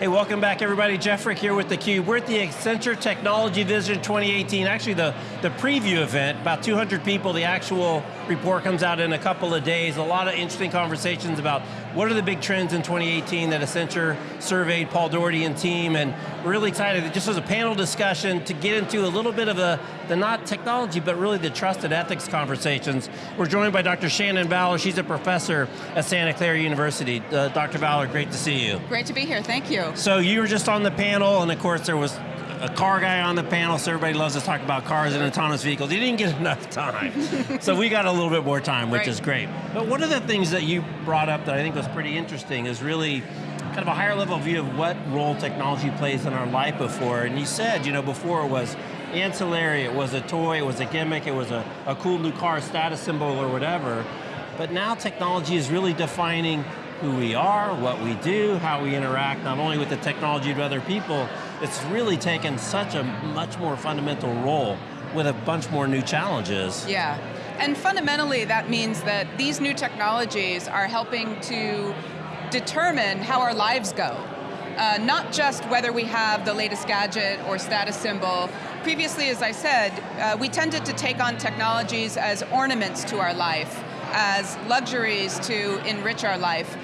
Hey, welcome back everybody. Jeff Frick here with theCUBE. We're at the Accenture Technology Vision 2018, actually the, the preview event, about 200 people, the actual report comes out in a couple of days. A lot of interesting conversations about what are the big trends in 2018 that Accenture surveyed Paul Daugherty and team, and we're really excited, just as a panel discussion to get into a little bit of the, the not technology, but really the trusted ethics conversations. We're joined by Dr. Shannon Vallor, she's a professor at Santa Clara University. Uh, Dr. Vallor, great to see you. Great to be here, thank you. So you were just on the panel, and of course there was a car guy on the panel, so everybody loves to talk about cars and autonomous vehicles. You didn't get enough time. so we got a little bit more time, which right. is great. But one of the things that you brought up that I think was pretty interesting is really kind of a higher level view of what role technology plays in our life before. And you said, you know, before it was ancillary, it was a toy, it was a gimmick, it was a, a cool new car status symbol or whatever. But now technology is really defining who we are, what we do, how we interact, not only with the technology but other people, it's really taken such a much more fundamental role with a bunch more new challenges. Yeah, and fundamentally that means that these new technologies are helping to determine how our lives go. Uh, not just whether we have the latest gadget or status symbol. Previously, as I said, uh, we tended to take on technologies as ornaments to our life, as luxuries to enrich our life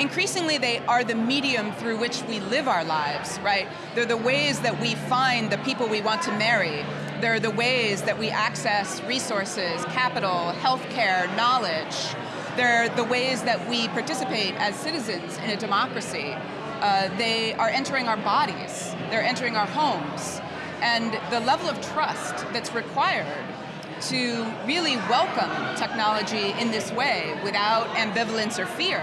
increasingly they are the medium through which we live our lives, right? They're the ways that we find the people we want to marry. They're the ways that we access resources, capital, healthcare, knowledge. They're the ways that we participate as citizens in a democracy. Uh, they are entering our bodies, they're entering our homes. And the level of trust that's required to really welcome technology in this way without ambivalence or fear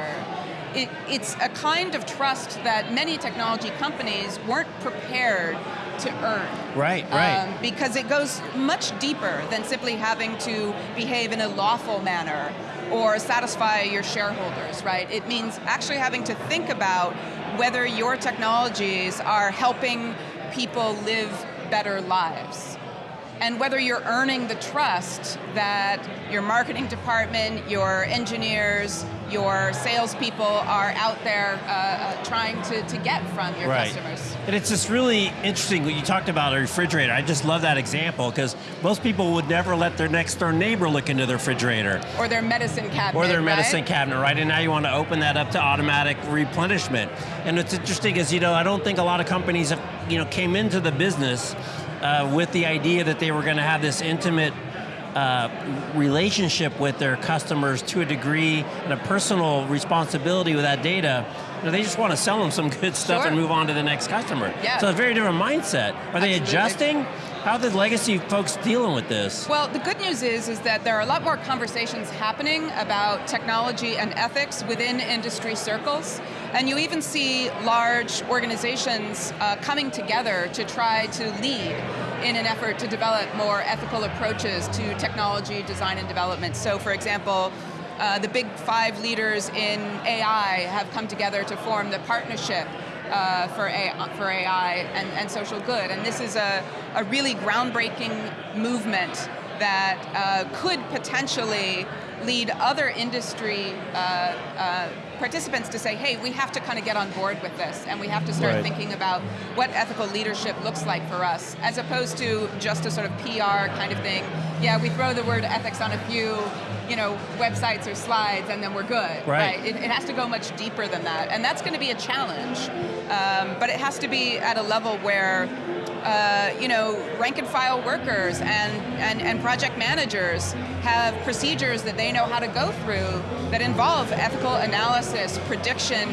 it, it's a kind of trust that many technology companies weren't prepared to earn. Right, right. Um, because it goes much deeper than simply having to behave in a lawful manner or satisfy your shareholders, right? It means actually having to think about whether your technologies are helping people live better lives and whether you're earning the trust that your marketing department, your engineers, your salespeople are out there uh, uh, trying to, to get from your right. customers. And it's just really interesting what you talked about a refrigerator. I just love that example because most people would never let their next door neighbor look into their refrigerator. Or their medicine cabinet, Or their medicine right? cabinet, right? And now you want to open that up to automatic replenishment. And what's interesting is, you know, I don't think a lot of companies have, you know, came into the business uh, with the idea that they were going to have this intimate uh, relationship with their customers to a degree and a personal responsibility with that data, you know, they just want to sell them some good stuff sure. and move on to the next customer. Yeah. So a very different mindset. Are they adjusting? How the legacy folks dealing with this? Well, the good news is, is that there are a lot more conversations happening about technology and ethics within industry circles. And you even see large organizations uh, coming together to try to lead in an effort to develop more ethical approaches to technology design and development. So for example, uh, the big five leaders in AI have come together to form the partnership uh, for, AI, for AI and, and social good. And this is a, a really groundbreaking movement that uh, could potentially lead other industry uh, uh, participants to say, hey, we have to kind of get on board with this and we have to start right. thinking about what ethical leadership looks like for us, as opposed to just a sort of PR kind of thing. Yeah, we throw the word ethics on a few you know, websites or slides and then we're good. Right. right? It, it, has to go much deeper than that. And that's going to be a challenge. Um, but it has to be at a level where uh, you know, rank and file workers and, and, and project managers have procedures that they know how to go through that involve ethical analysis, prediction,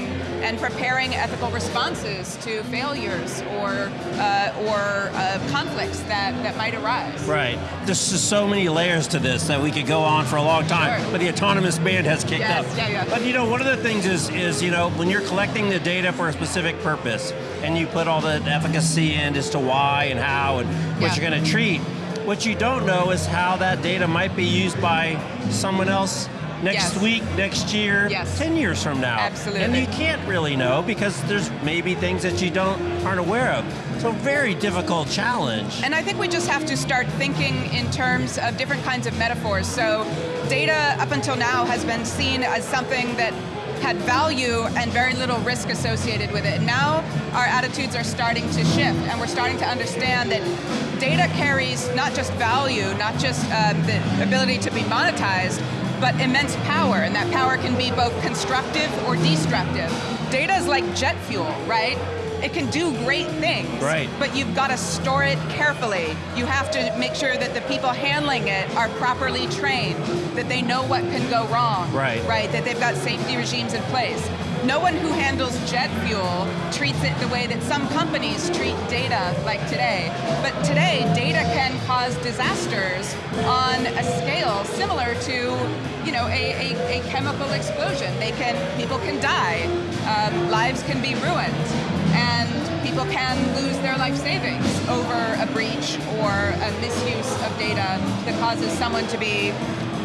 and preparing ethical responses to failures or, uh, or uh, conflicts that, that might arise. Right. There's just so many layers to this that we could go on for a long time, Sure. but the autonomous band has kicked Yes, up. yeah, yeah. But you know, one of the things is, is, you know, when you're collecting the data for a specific purpose, and you put all the efficacy in as to why and how and what Yeah. you're going to treat, what you don't know is how that data might be used by someone else next Yes. week, next year, Yes. 10 years from now. Absolutely. And you can't really know because there's maybe things that you don't aren't aware of. So very difficult challenge. And I think we just have to start thinking in terms of different kinds of metaphors. So data up until now has been seen as something that had value and very little risk associated with it. Now our attitudes are starting to shift and we're starting to understand that data carries not just value, not just um, the ability to be monetized, but immense power, and that power can be both constructive or destructive. Data is like jet fuel, right? it can do great things. Right. But you've got to store it carefully. You have to make sure that the people handling it are properly trained, that they know what can go wrong. Right. Right, that they've got safety regimes in place. No one who handles jet fuel treats it the way that some companies treat data like today. But today, data can cause disasters on a scale similar to you know, a, a, a chemical explosion. They can, people can die, um, lives can be ruined and people can lose their life savings over a breach or a misuse of data that causes someone to be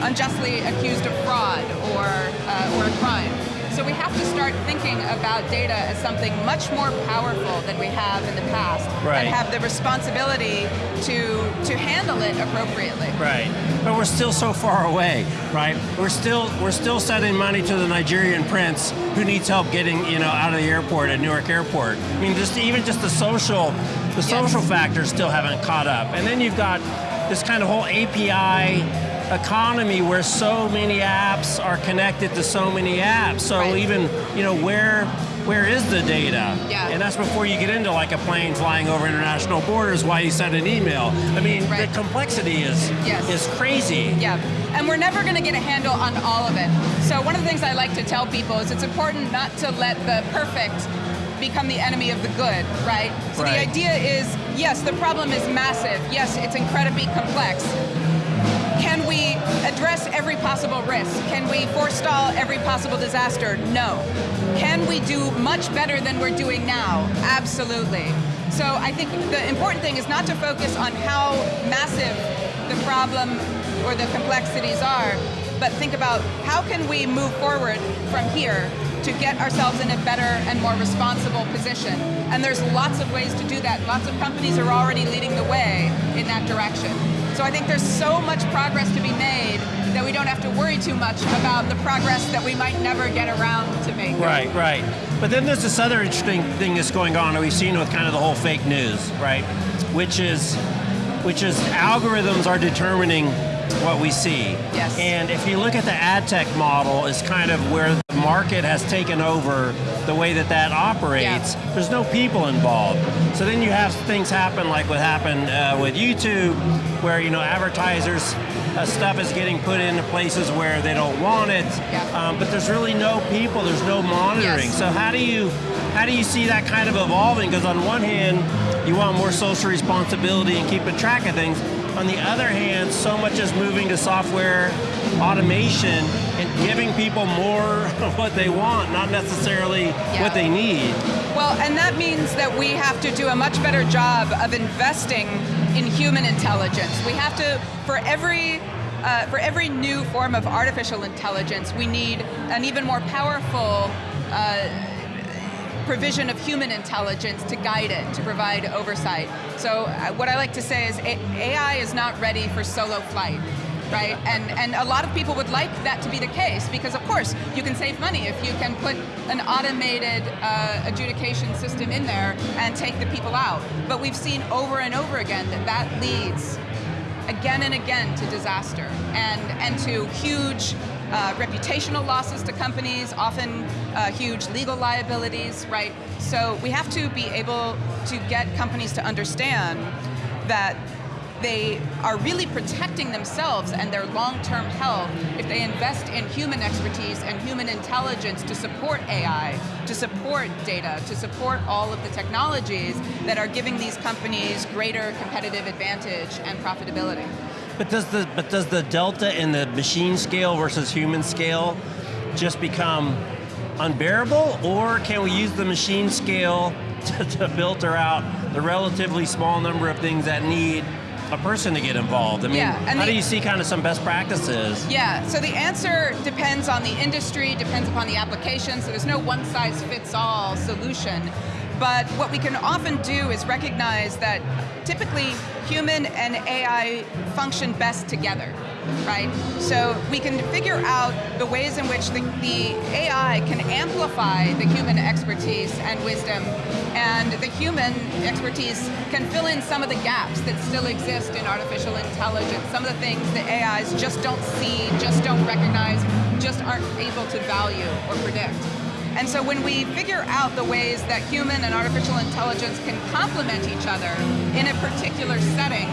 unjustly accused of fraud or, uh, or a crime. So we have to start thinking about data as something much more powerful than we have in the past, right. and have the responsibility to to handle it appropriately. Right, but we're still so far away, right? We're still we're still sending money to the Nigerian prince who needs help getting you know out of the airport at Newark Airport. I mean, just even just the social the social yes. factors still haven't caught up, and then you've got this kind of whole API economy where so many apps are connected to so many apps. So right. even, you know, where where is the data? Yeah. And that's before you get into like a plane flying over international borders while you send an email. I mean, right. the complexity is yes. is crazy. Yeah, and we're never going to get a handle on all of it. So one of the things I like to tell people is it's important not to let the perfect become the enemy of the good, right? So right. the idea is, yes, the problem is massive. Yes, it's incredibly complex. Can we address every possible risk? Can we forestall every possible disaster? No. Can we do much better than we're doing now? Absolutely. So I think the important thing is not to focus on how massive the problem or the complexities are, but think about how can we move forward from here to get ourselves in a better and more responsible position. And there's lots of ways to do that. Lots of companies are already leading the way in that direction. So I think there's so much progress to be made that we don't have to worry too much about the progress that we might never get around to make. Right, right. But then there's this other interesting thing that's going on that we've seen with kind of the whole fake news, right? Which is, which is algorithms are determining what we see. Yes. And if you look at the ad tech model, is kind of where market has taken over the way that that operates. Yeah. There's no people involved. So then you have things happen like what happened uh, with YouTube, where you know advertisers uh, stuff is getting put into places where they don't want it, yeah. um, but there's really no people, there's no monitoring. Yes. So how do you how do you see that kind of evolving? Because on one hand, you want more social responsibility and keeping track of things. On the other hand, so much is moving to software automation and giving people more of what they want, not necessarily yeah. what they need. Well, and that means that we have to do a much better job of investing in human intelligence. We have to, for every uh, for every new form of artificial intelligence, we need an even more powerful uh, provision of human intelligence to guide it, to provide oversight. So uh, what I like to say is AI is not ready for solo flight right? And and a lot of people would like that to be the case because of course you can save money if you can put an automated uh, adjudication system in there and take the people out. But we've seen over and over again that that leads again and again to disaster and and to huge uh, reputational losses to companies, often uh, huge legal liabilities, right? So we have to be able to get companies to understand that they are really protecting themselves and their long-term health if they invest in human expertise and human intelligence to support AI, to support data, to support all of the technologies that are giving these companies greater competitive advantage and profitability. But does the but does the delta in the machine scale versus human scale just become unbearable, or can we use the machine scale to, to filter out the relatively small number of things that need a person to get involved? I mean, yeah, how the, do you see kind of some best practices? Yeah, so the answer depends on the industry, depends upon the application, so there's no one size fits all solution. But what we can often do is recognize that typically human and AI function best together right? So we can figure out the ways in which the, the, AI can amplify the human expertise and wisdom, and the human expertise can fill in some of the gaps that still exist in artificial intelligence, some of the things that AIs just don't see, just don't recognize, just aren't able to value or predict. And so when we figure out the ways that human and artificial intelligence can complement each other in a particular setting,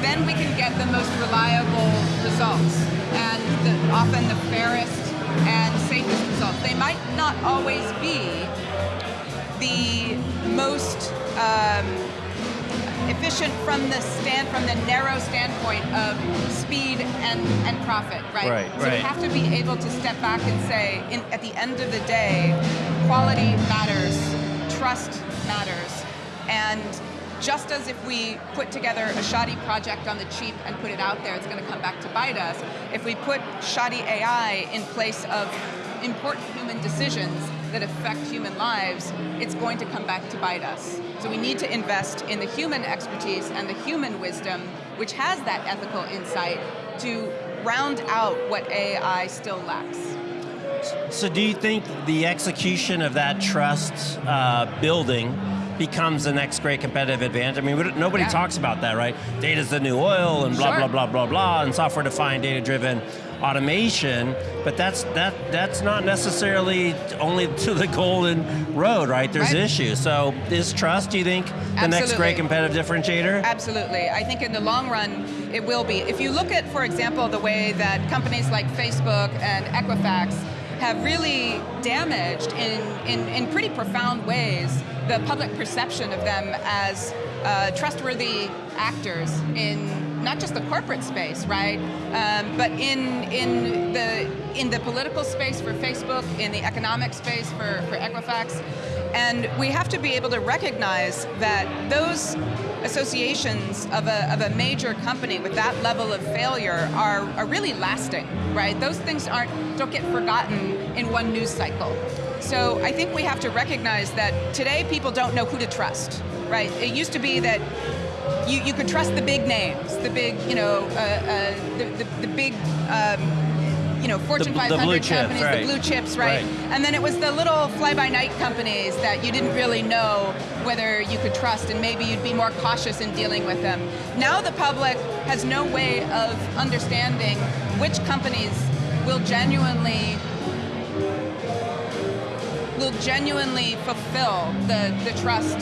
then we can get the most reliable results and the, often the fairest and safest results. They might not always be the most um, efficient from the stand from the narrow standpoint of speed and, and profit, right? Right, so right. we have to be able to step back and say, in, at the end of the day, quality matters, trust matters, and just as if we put together a shoddy project on the cheap and put it out there, it's going to come back to bite us. If we put shoddy AI in place of important human decisions that affect human lives, it's going to come back to bite us. So we need to invest in the human expertise and the human wisdom, which has that ethical insight to round out what AI still lacks. So do you think the execution of that trust uh, building becomes the next great competitive advantage. I mean, nobody yeah. talks about that, right? Data's the new oil and blah, sure. blah, blah, blah, blah, and software-defined, data-driven automation, but that's that that's not necessarily only to the golden road, right? There's right. issues. So is trust, do you think, the Absolutely. next great competitive differentiator? Absolutely. I think in the long run, it will be. If you look at, for example, the way that companies like Facebook and Equifax have really damaged in, in, in pretty profound ways the public perception of them as uh, trustworthy actors in not just the corporate space, right? Um, but in in the in the political space for Facebook, in the economic space for, for Equifax. And we have to be able to recognize that those associations of a, of a major company with that level of failure are, are really lasting, right? Those things aren't don't get forgotten in one news cycle. So I think we have to recognize that today people don't know who to trust, right? It used to be that you, you could trust the big names, the big, you know, uh, uh, the, the, the, big, um, you know, Fortune the, 500 the companies, right. the blue chips, right? right? And then it was the little fly-by-night companies that you didn't really know whether you could trust and maybe you'd be more cautious in dealing with them. Now the public has no way of understanding which companies will genuinely will genuinely fulfill the, the trust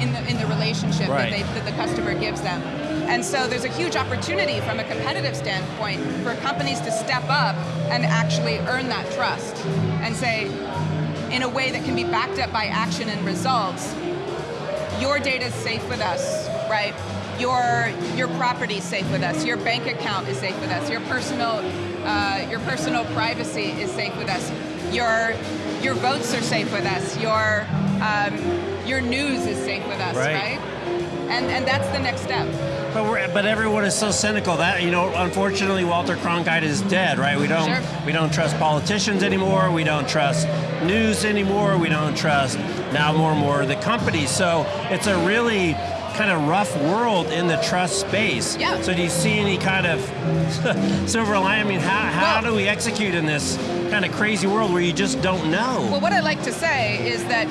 in the, in the relationship right. that, they, that the customer gives them. And so there's a huge opportunity from a competitive standpoint for companies to step up and actually earn that trust and say, in a way that can be backed up by action and results, your data is safe with us, right? Your, your property is safe with us, your bank account is safe with us, your personal, uh, your personal privacy is safe with us, your, your votes are safe with us, your, um, your news is safe with us, right? right? And, and that's the next step. But we're, but everyone is so cynical that you know. Unfortunately, Walter Cronkite is dead, right? We don't sure. we don't trust politicians anymore. We don't trust news anymore. We don't trust now more and more the companies. So it's a really kind of rough world in the trust space. Yeah. So do you see any kind of silver lining? I mean, how, how well, do we execute in this kind of crazy world where you just don't know? Well, what I like to say is that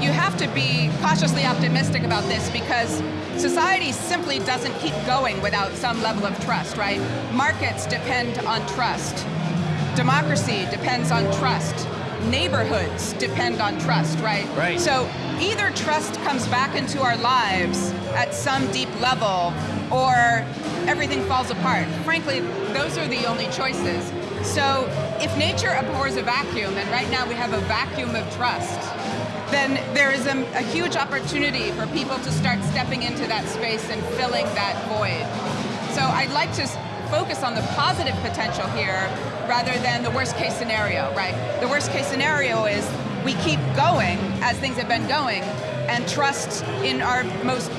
you have to be cautiously optimistic about this because society simply doesn't keep going without some level of trust, right? Markets depend on trust. Democracy depends on trust. Neighborhoods depend on trust, right? Right. So either trust comes back into our lives at some deep level or everything falls apart. Frankly, those are the only choices. So if nature abhors a vacuum, and right now we have a vacuum of trust, then there is a, a, huge opportunity for people to start stepping into that space and filling that void. So I'd like to focus on the positive potential here rather than the worst case scenario, right? The worst case scenario is we keep going as things have been going and trust in our most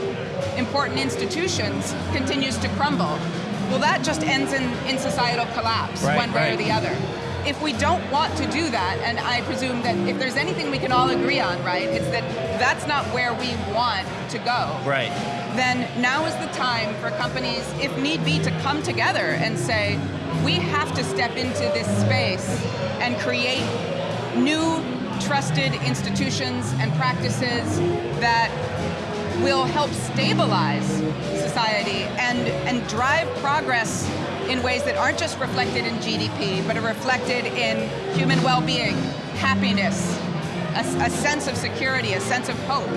important institutions continues to crumble. Well, that just ends in, in societal collapse, right, one way right. or the other. If we don't want to do that, and I presume that if there's anything we can all agree on, right, it's that that's not where we want to go. Right. Then now is the time for companies, if need be, to come together and say, we have to step into this space and create new trusted institutions and practices that will help stabilize society and, and drive progress in ways that aren't just reflected in GDP, but are reflected in human well-being, happiness, a, a, sense of security, a sense of hope,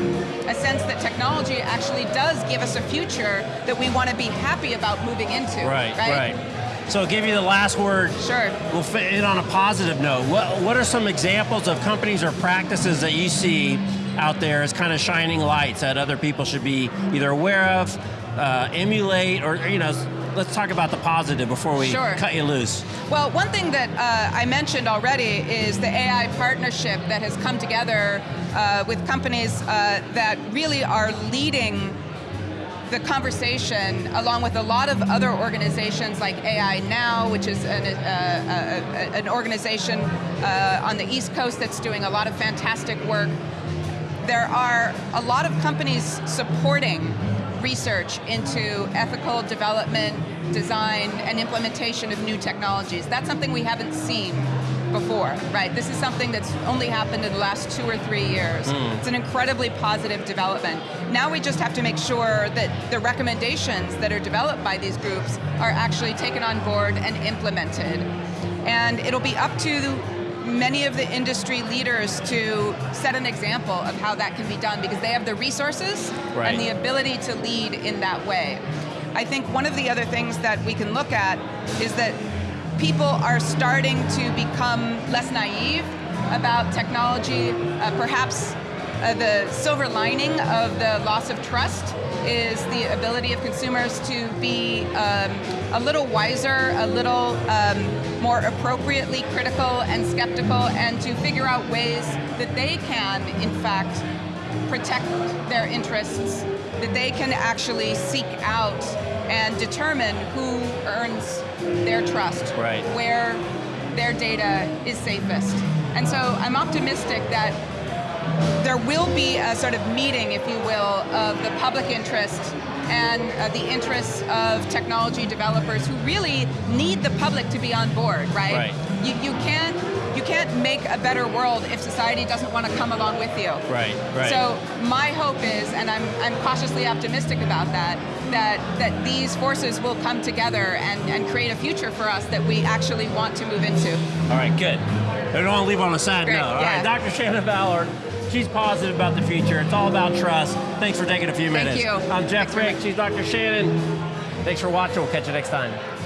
a sense that technology actually does give us a future that we want to be happy about moving into. Right, right. right. So I'll give you the last word. Sure. We'll fit in on a positive note. What, what are some examples of companies or practices that you see out there as kind of shining lights that other people should be either aware of, uh, emulate, or you know, let's talk about the positive before we sure. cut you loose. Well, one thing that uh, I mentioned already is the AI partnership that has come together uh, with companies uh, that really are leading the conversation along with a lot of other organizations like AI Now, which is an, uh, uh, an organization uh, on the East Coast that's doing a lot of fantastic work. There are a lot of companies supporting research into ethical development, design, and implementation of new technologies. That's something we haven't seen before, right? This is something that's only happened in the last two or three years. Mm. It's an incredibly positive development. Now we just have to make sure that the recommendations that are developed by these groups are actually taken on board and implemented. And it'll be up to many of the industry leaders to set an example of how that can be done because they have the resources right. and the ability to lead in that way. I think one of the other things that we can look at is that people are starting to become less naive about technology. Uh, perhaps uh, the silver lining of the loss of trust is the ability of consumers to be um, a little wiser, a little um, more appropriately critical and skeptical, and to figure out ways that they can, in fact, protect their interests, that they can actually seek out and determine who earns their trust, right. where their data is safest. And so I'm optimistic that there will be a sort of meeting, if you will, of the public interest and uh, the interests of technology developers who really need the public to be on board, right? right. You, you can't you can't make a better world if society doesn't want to come along with you. Right, right. So my hope is, and I'm, I'm cautiously optimistic about that, that, that these forces will come together and, and create a future for us that we actually want to move into. All right, good. I don't want to leave on a sad Great, note. All yeah. right, Dr. Shannon Ballard, she's positive about the future. It's all about trust. Thanks for taking a few minutes. Thank you. I'm Jeff Thanks Frick, she's Dr. Shannon. Thanks for watching, we'll catch you next time.